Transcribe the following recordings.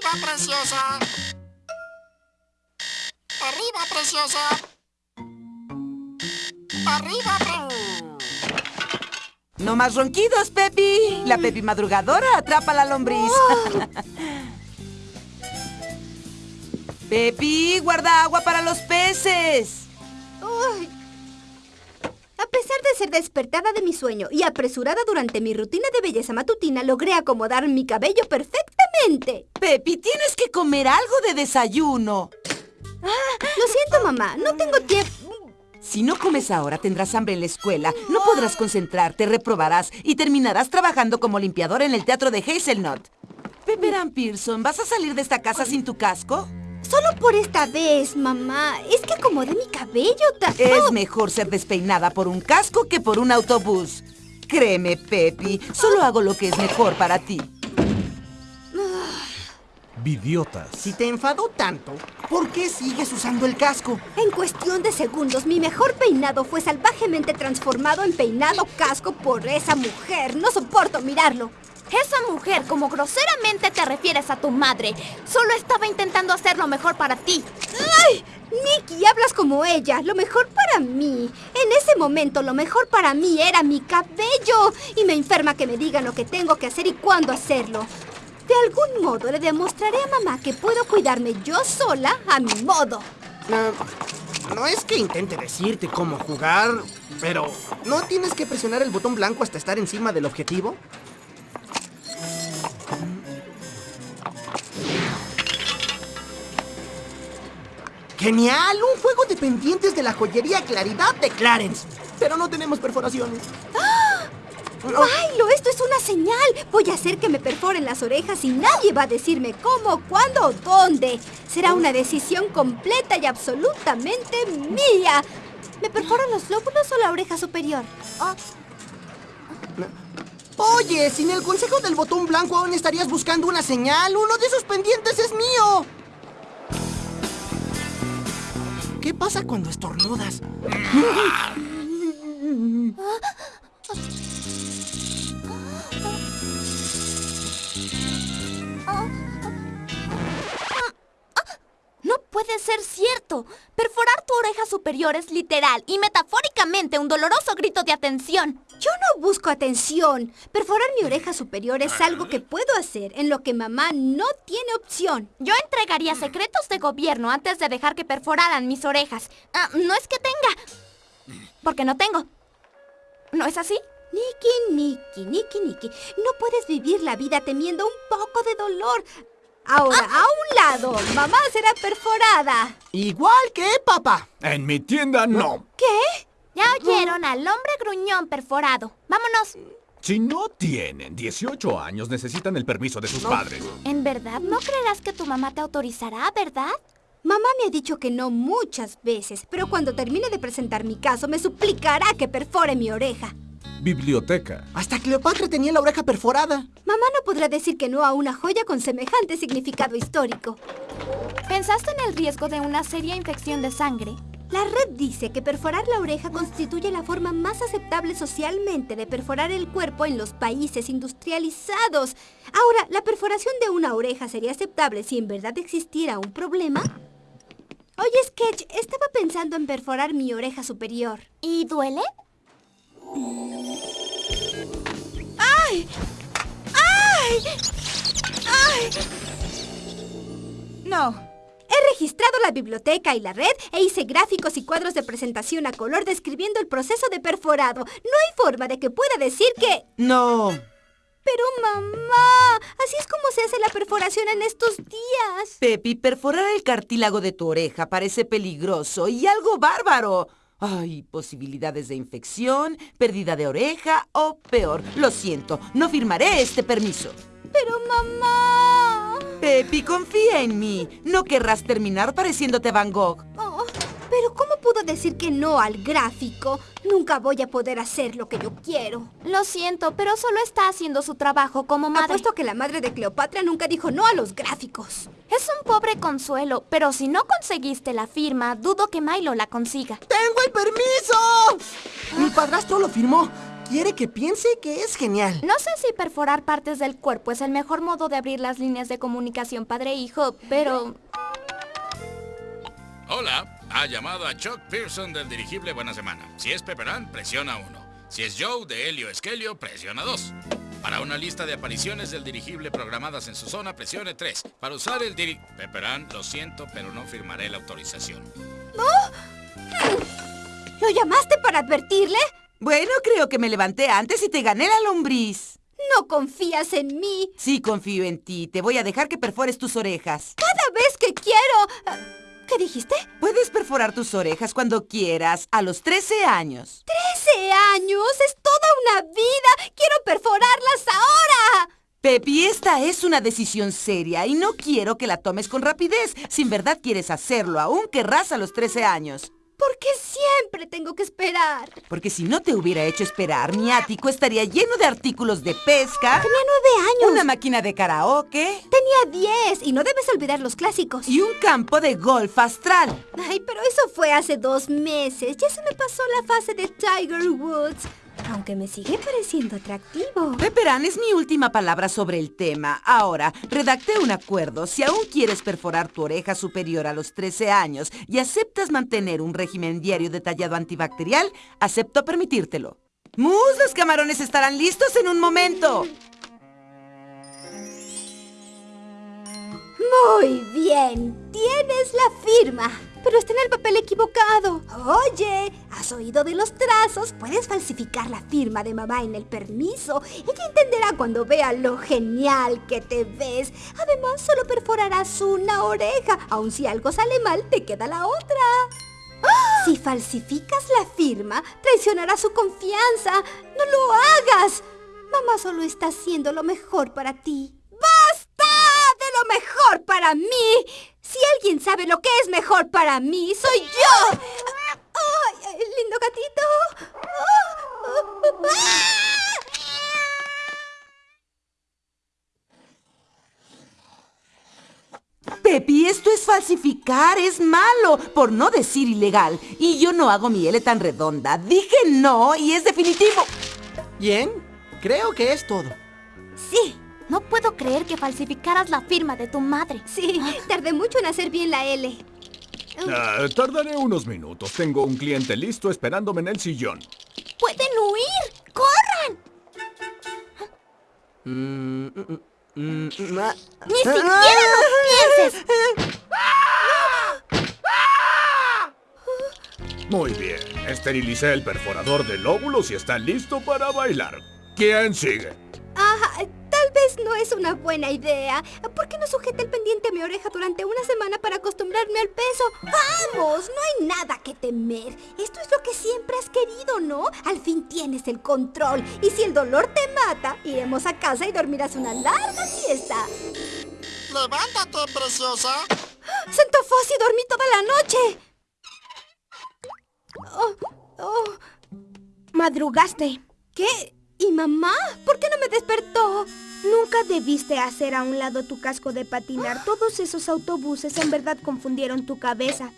Arriba, preciosa. Arriba, preciosa. Arriba, pre... No más ronquidos, Pepi. La Pepi madrugadora atrapa la lombriz. Pepi, guarda agua para los peces. Uy. A pesar de ser despertada de mi sueño y apresurada durante mi rutina de belleza matutina, logré acomodar mi cabello perfectamente. Pepi, tienes que comer algo de desayuno. Lo siento, mamá. No tengo tiempo. Si no comes ahora, tendrás hambre en la escuela, no podrás concentrarte, reprobarás y terminarás trabajando como limpiador en el teatro de Hazelnut. Pepperan Pearson, ¿vas a salir de esta casa sin tu casco? Solo por esta vez, mamá. Es que acomodé mi cabello ta- Es mejor ser despeinada por un casco que por un autobús. Créeme, Pepi, solo hago lo que es mejor para ti. Vidiotas. Si te enfadó tanto, ¿por qué sigues usando el casco? En cuestión de segundos, mi mejor peinado fue salvajemente transformado en peinado casco por esa mujer. No soporto mirarlo. Esa mujer, como groseramente te refieres a tu madre, solo estaba intentando hacer lo mejor para ti. ¡Ay! Nicky, hablas como ella. Lo mejor para mí. En ese momento, lo mejor para mí era mi cabello. Y me enferma que me digan lo que tengo que hacer y cuándo hacerlo. De algún modo le demostraré a mamá que puedo cuidarme yo sola a mi modo. Ah, no es que intente decirte cómo jugar, pero ¿no tienes que presionar el botón blanco hasta estar encima del objetivo? ¡Genial! Un juego de pendientes de la joyería Claridad de Clarence. Pero no tenemos perforaciones. ¡Milo, esto es una señal! Voy a hacer que me perforen las orejas y nadie va a decirme cómo, cuándo o dónde. Será una decisión completa y absolutamente mía. ¿Me perforan los lóbulos o la oreja superior? Oh, Oye, sin el consejo del botón blanco aún estarías buscando una señal. Uno de esos pendientes es mío. Pasa cuando estornudas? ser cierto. Perforar tu oreja superior es literal y metafóricamente un doloroso grito de atención. Yo no busco atención. Perforar mi oreja superior es algo que puedo hacer en lo que mamá no tiene opción. Yo entregaría secretos de gobierno antes de dejar que perforaran mis orejas. Ah, no es que tenga, porque no tengo. ¿No es así? Nikki, Nikki, Nikki, Nikki, no puedes vivir la vida temiendo un poco de dolor. Ahora, a un lado, mamá será perforada. Igual que papá. En mi tienda no. ¿Qué? Ya oyeron al hombre gruñón perforado. Vámonos. Si no tienen 18 años, necesitan el permiso de sus padres. ¿En verdad no creerás que tu mamá te autorizará, verdad? Mamá me ha dicho que no muchas veces, pero cuando termine de presentar mi caso me suplicará que perfore mi oreja. Biblioteca. Hasta Cleopatra tenía la oreja perforada. Mamá no podrá decir que no a una joya con semejante significado histórico. ¿Pensaste en el riesgo de una seria infección de sangre? La red dice que perforar la oreja constituye la forma más aceptable socialmente de perforar el cuerpo en los países industrializados. Ahora, ¿la perforación de una oreja sería aceptable si en verdad existiera un problema? Oye, Sketch, estaba pensando en perforar mi oreja superior. ¿Y duele? No. He registrado la biblioteca y la red e hice gráficos y cuadros de presentación a color describiendo el proceso de perforado. No hay forma de que pueda decir que... No. Pero mamá, así es como se hace la perforación en estos días. Pepi, perforar el cartílago de tu oreja parece peligroso y algo bárbaro. Hay posibilidades de infección, pérdida de oreja o peor. Lo siento, no firmaré este permiso. Pero mamá... Pepi, confía en mí. No querrás terminar pareciéndote Van Gogh. Oh, pero ¿cómo puedo decir que no al gráfico? Nunca voy a poder hacer lo que yo quiero. Lo siento, pero solo está haciendo su trabajo como madre. Apuesto que la madre de Cleopatra nunca dijo no a los gráficos. Es un pobre consuelo, pero si no conseguiste la firma, dudo que Milo la consiga. ¡Tengo el permiso! Mi padrastro lo firmó. quiere que piense que es genial. No sé si perforar partes del cuerpo es el mejor modo de abrir las líneas de comunicación padre-hijo, pero... Hola, ha llamado a Chuck Pearson del dirigible Buena Semana. Si es Pepperán, presiona 1. Si es Joe de Helio Esquelio, presiona 2. Para una lista de apariciones del dirigible programadas en su zona, presione 3. Para usar el diri... Pepperán, lo siento, pero no firmaré la autorización. ¿Lo llamaste para advertirle? Bueno, creo que me levanté antes y te gané la lombriz. No confías en mí. Sí, confío en ti. Te voy a dejar que perfores tus orejas. Cada vez que quiero... ¿Qué dijiste? Puedes perforar tus orejas cuando quieras, a los 13 años. ¡Trece años! ¡Es toda una vida! ¡Quiero perforarlas ahora! Pepi, esta es una decisión seria y no quiero que la tomes con rapidez. Si en verdad quieres hacerlo, aún querrás a los 13 años. ¿Por qué siempre tengo que esperar? Porque si no te hubiera hecho esperar, mi ático estaría lleno de artículos de pesca, Tenía nueve años. una máquina de karaoke Tenía diez. Y no debes olvidar los clásicos. y un campo de golf astral. Ay, pero eso fue hace dos meses. Ya se me pasó la fase de Tiger Woods. Aunque me sigue pareciendo atractivo. Pepperán es mi última palabra sobre el tema. Ahora, redacté un acuerdo. Si aún quieres perforar tu oreja superior a los 13 años y aceptas mantener un régimen diario detallado antibacterial, acepto permitírtelo. Mus, los camarones estarán listos en un momento. Muy bien. Tienes la firma. Pero está en el papel equivocado. Oye, ¿has oído de los trazos? Puedes falsificar la firma de mamá en el permiso. Ella entenderá cuando vea lo genial que te ves. Además, solo perforarás una oreja. Aun si algo sale mal, te queda la otra. ¡Ah! Si falsificas la firma, traicionarás su confianza. No lo hagas. Mamá solo está haciendo lo mejor para ti. ¡Basta de lo mejor para mí! Si alguien sabe lo que es mejor para mí, soy yo. ¡Ay, lindo gatito! Pepi, esto es falsificar, es malo, por no decir ilegal. Y yo no hago mi L tan redonda. Dije no y es definitivo. Bien, creo que es todo. Sí, puedo creer que falsificaras la firma de tu madre. sí, tardé mucho en hacer bien la L. Ah, tardaré unos minutos. Tengo un cliente listo esperándome en el sillón. ¡Pueden huir! ¡Corran! Mm, mm, mm, ah. ¡Ni siquiera lo pienses! Muy bien. Esterilicé el perforador de lóbulos y está listo para bailar. ¿Quién sigue? Ah, es una buena idea. ¿Por qué no sujeta el pendiente a mi oreja durante una semana para acostumbrarme al peso? ¡Vamos! No hay nada que temer. Esto es lo que siempre has querido, ¿no? Al fin tienes el control. Y si el dolor te mata, iremos a casa y dormirás una larga siesta. Levántate, preciosa. ¡Santo Fossi, dormí toda la noche! Oh, oh. Madrugaste. ¿Qué? ¿Y mamá? ¿Por qué no me despertó? Nunca debiste hacer a un lado tu casco de patinar. Todos esos autobuses en verdad confundieron tu cabeza.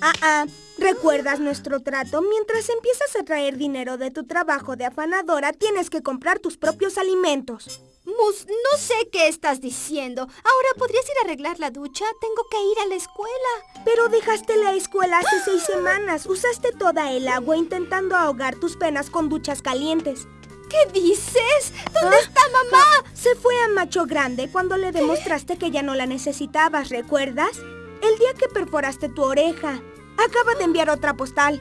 Ah, ah. ¿Recuerdas nuestro trato? Mientras empiezas a traer dinero de tu trabajo de afanadora, tienes que comprar tus propios alimentos. Mus, no sé qué estás diciendo. Ahora, ¿podrías ir a arreglar la ducha? Tengo que ir a la escuela. Pero dejaste la escuela hace seis semanas. Usaste toda el agua intentando ahogar tus penas con duchas calientes. ¿Qué dices? ¿Dónde ¿Ah? está mamá? Se fue a Macho Grande cuando le demostraste que ya no la necesitabas, ¿recuerdas? El día que perforaste tu oreja. Acaba de enviar otra postal.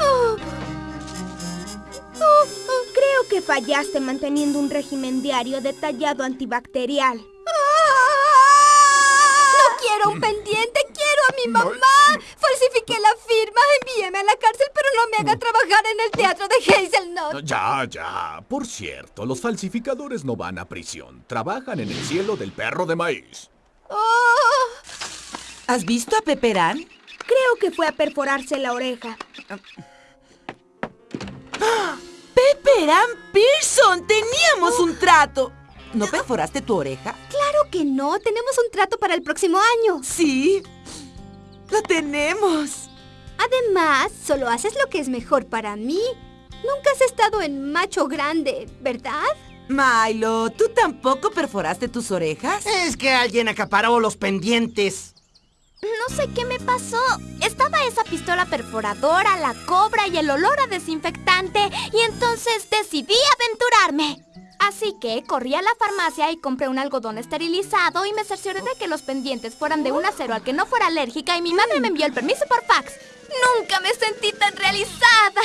Oh, oh, creo que fallaste manteniendo un régimen diario detallado antibacterial. No quiero un pendiente, quiero a mi mamá. Falsifiqué la firma, envíeme a la cárcel, pero no me haga trabajar en el teatro de Hazelnut. Ya, ya. Por cierto, los falsificadores no van a prisión. Trabajan en el cielo del perro de maíz. Oh, ¿Has visto a Pepperán? Creo que fue a perforarse la oreja. ¡Pepperán Pearson! ¡Teníamos un trato! ¿No perforaste tu oreja? claro que no, tenemos un trato para el próximo año. Sí. ¡Lo tenemos! Además, solo haces lo que es mejor para mí. Nunca has estado en macho grande, ¿verdad? Milo, ¿tú tampoco perforaste tus orejas? Es que alguien acaparó los pendientes. No sé qué me pasó. Estaba esa pistola perforadora, la cobra y el olor a desinfectante. Y entonces decidí aventurarme. Así que corrí a la farmacia y compré un algodón esterilizado y me cercioré de que los pendientes fueran de un acero al que no fuera alérgica y mi madre me envió el permiso por fax. Nunca me sentí tan realizada.